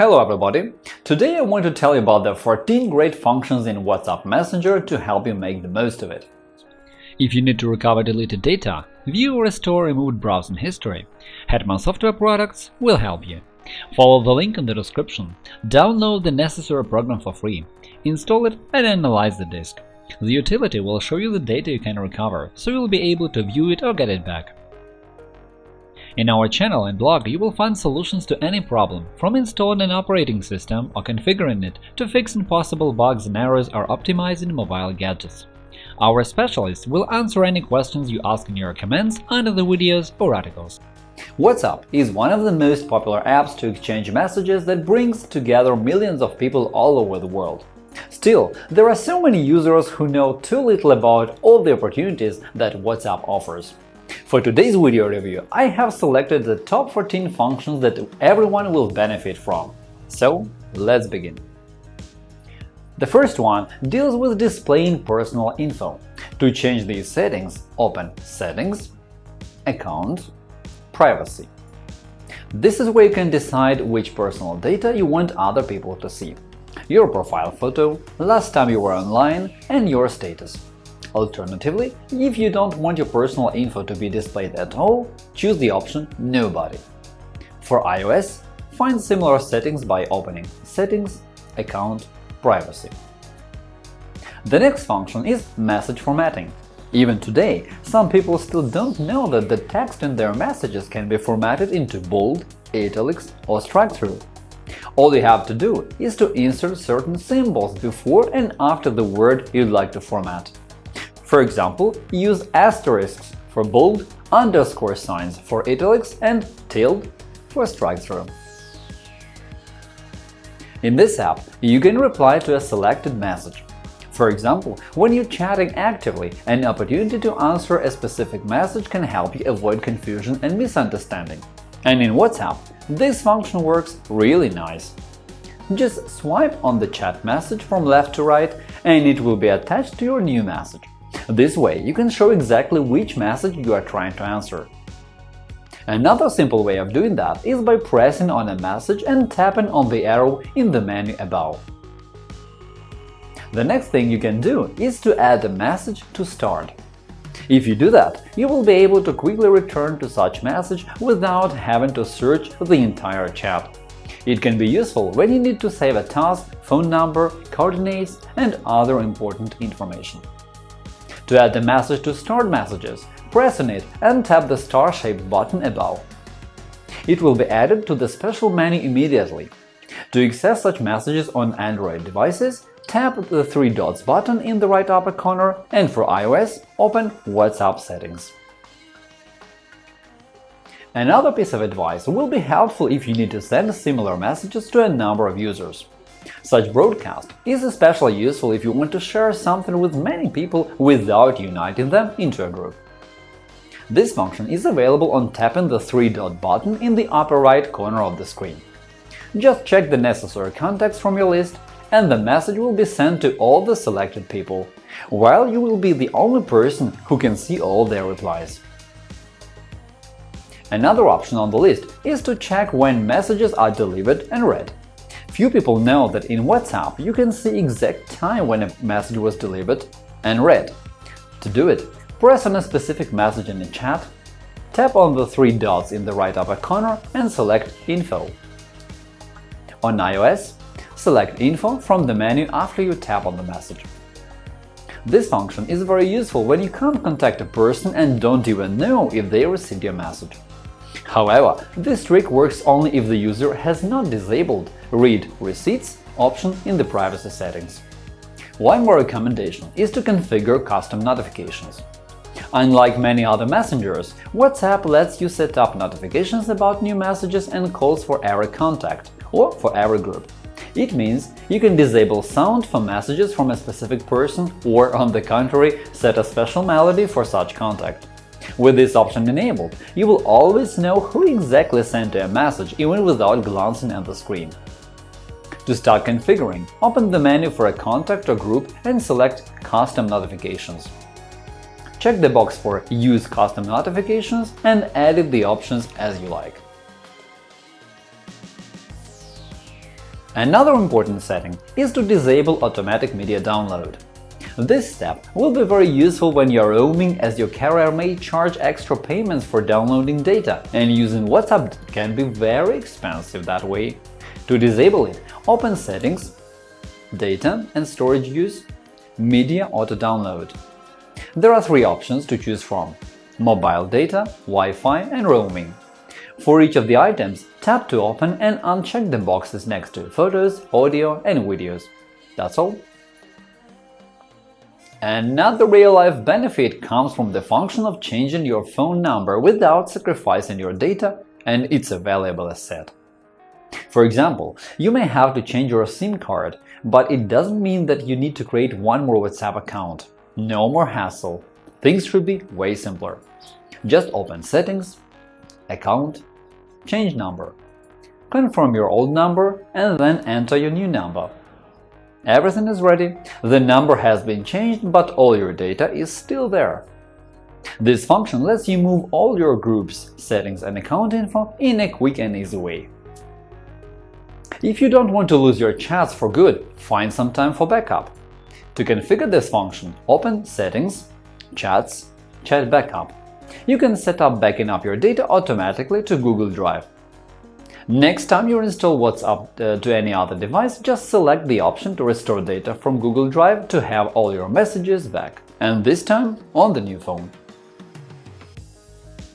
Hello everybody! Today I want to tell you about the 14 great functions in WhatsApp Messenger to help you make the most of it. If you need to recover deleted data, view or restore removed browsing history, Hetman Software Products will help you. Follow the link in the description, download the necessary program for free, install it and analyze the disk. The utility will show you the data you can recover, so you'll be able to view it or get it back. In our channel and blog you will find solutions to any problem, from installing an operating system or configuring it to fixing possible bugs and errors or optimizing mobile gadgets. Our specialists will answer any questions you ask in your comments under the videos or articles. WhatsApp is one of the most popular apps to exchange messages that brings together millions of people all over the world. Still, there are so many users who know too little about all the opportunities that WhatsApp offers. For today's video review, I have selected the top 14 functions that everyone will benefit from. So, let's begin. The first one deals with displaying personal info. To change these settings, open Settings, Account, Privacy. This is where you can decide which personal data you want other people to see – your profile photo, last time you were online, and your status. Alternatively, if you don't want your personal info to be displayed at all, choose the option Nobody. For iOS, find similar settings by opening Settings, Account, Privacy. The next function is message formatting. Even today, some people still don't know that the text in their messages can be formatted into bold, italics, or strike-through. All you have to do is to insert certain symbols before and after the word you'd like to format. For example, use asterisks for bold, underscore signs for italics, and tilde for strike-through. In this app, you can reply to a selected message. For example, when you're chatting actively, an opportunity to answer a specific message can help you avoid confusion and misunderstanding. And in WhatsApp, this function works really nice. Just swipe on the chat message from left to right, and it will be attached to your new message. This way, you can show exactly which message you are trying to answer. Another simple way of doing that is by pressing on a message and tapping on the arrow in the menu above. The next thing you can do is to add a message to start. If you do that, you will be able to quickly return to such message without having to search the entire chat. It can be useful when you need to save a task, phone number, coordinates, and other important information. To add the message to Starred Messages, press on it and tap the star-shaped button above. It will be added to the special menu immediately. To access such messages on Android devices, tap the three dots button in the right upper corner and for iOS, open WhatsApp settings. Another piece of advice will be helpful if you need to send similar messages to a number of users. Such broadcast is especially useful if you want to share something with many people without uniting them into a group. This function is available on tapping the three-dot button in the upper right corner of the screen. Just check the necessary contacts from your list, and the message will be sent to all the selected people, while you will be the only person who can see all their replies. Another option on the list is to check when messages are delivered and read. Few people know that in WhatsApp you can see exact time when a message was delivered and read. To do it, press on a specific message in the chat, tap on the three dots in the right upper corner and select Info. On iOS, select Info from the menu after you tap on the message. This function is very useful when you can't contact a person and don't even know if they received your message. However, this trick works only if the user has not disabled Read Receipts option in the privacy settings. One more recommendation is to configure custom notifications. Unlike many other messengers, WhatsApp lets you set up notifications about new messages and calls for every contact or for every group. It means you can disable sound for messages from a specific person or, on the contrary, set a special melody for such contact. With this option enabled, you will always know who exactly sent you a message even without glancing at the screen. To start configuring, open the menu for a contact or group and select Custom notifications. Check the box for Use custom notifications and edit the options as you like. Another important setting is to disable automatic media download. This step will be very useful when you're roaming as your carrier may charge extra payments for downloading data, and using WhatsApp can be very expensive that way. To disable it, open Settings, Data and Storage Use, Media Auto-Download. There are three options to choose from – mobile data, Wi-Fi and roaming. For each of the items, tap to open and uncheck the boxes next to Photos, Audio and Videos. That's all. Another real-life benefit comes from the function of changing your phone number without sacrificing your data, and it's a valuable asset. For example, you may have to change your SIM card, but it doesn't mean that you need to create one more WhatsApp account. No more hassle. Things should be way simpler. Just open Settings, Account, Change number. Confirm your old number and then enter your new number. Everything is ready, the number has been changed, but all your data is still there. This function lets you move all your groups, settings and account info in a quick and easy way. If you don't want to lose your chats for good, find some time for backup. To configure this function, open Settings, Chats, Chat Backup. You can set up backing up your data automatically to Google Drive. Next time you install WhatsApp uh, to any other device, just select the option to restore data from Google Drive to have all your messages back, and this time on the new phone.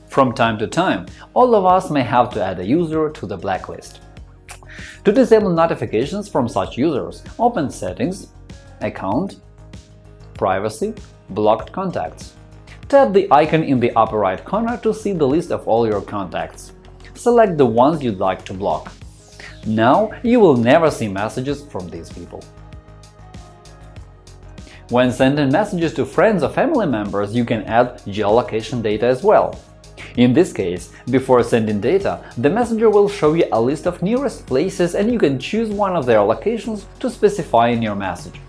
From time to time, all of us may have to add a user to the blacklist. To disable notifications from such users, open Settings, Account, Privacy, Blocked contacts. Tap the icon in the upper right corner to see the list of all your contacts. Select the ones you'd like to block. Now you will never see messages from these people. When sending messages to friends or family members, you can add geolocation data as well. In this case, before sending data, the messenger will show you a list of nearest places and you can choose one of their locations to specify in your message.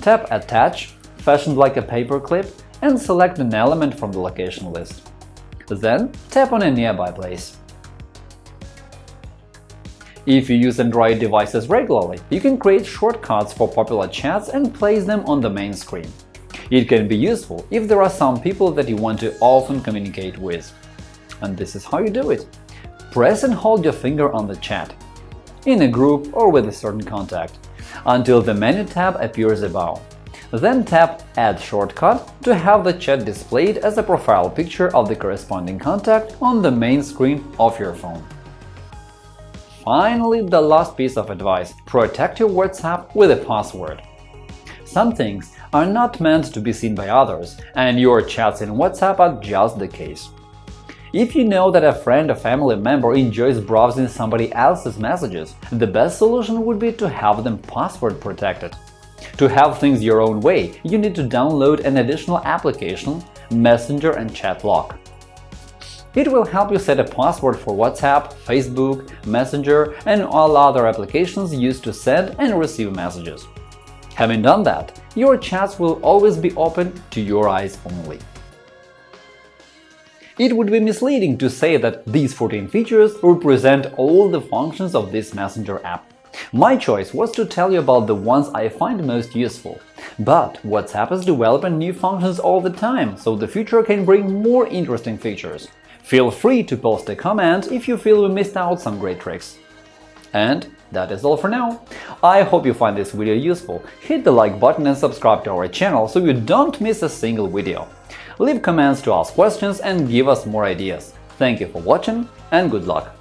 Tap Attach, fashioned like a paperclip, and select an element from the location list. Then tap on a nearby place. If you use Android devices regularly, you can create shortcuts for popular chats and place them on the main screen. It can be useful if there are some people that you want to often communicate with. And this is how you do it. Press and hold your finger on the chat, in a group or with a certain contact, until the menu tab appears above. Then tap Add shortcut to have the chat displayed as a profile picture of the corresponding contact on the main screen of your phone. Finally, the last piece of advice – protect your WhatsApp with a password. Some things are not meant to be seen by others, and your chats in WhatsApp are just the case. If you know that a friend or family member enjoys browsing somebody else's messages, the best solution would be to have them password protected. To have things your own way, you need to download an additional application, Messenger and Chat Lock. It will help you set a password for WhatsApp, Facebook, Messenger, and all other applications used to send and receive messages. Having done that, your chats will always be open to your eyes only. It would be misleading to say that these 14 features represent all the functions of this Messenger app. My choice was to tell you about the ones I find most useful. But WhatsApp is developing new functions all the time, so the future can bring more interesting features. Feel free to post a comment if you feel we missed out some great tricks. And that is all for now. I hope you find this video useful. Hit the like button and subscribe to our channel so you don't miss a single video. Leave comments to ask questions and give us more ideas. Thank you for watching and good luck!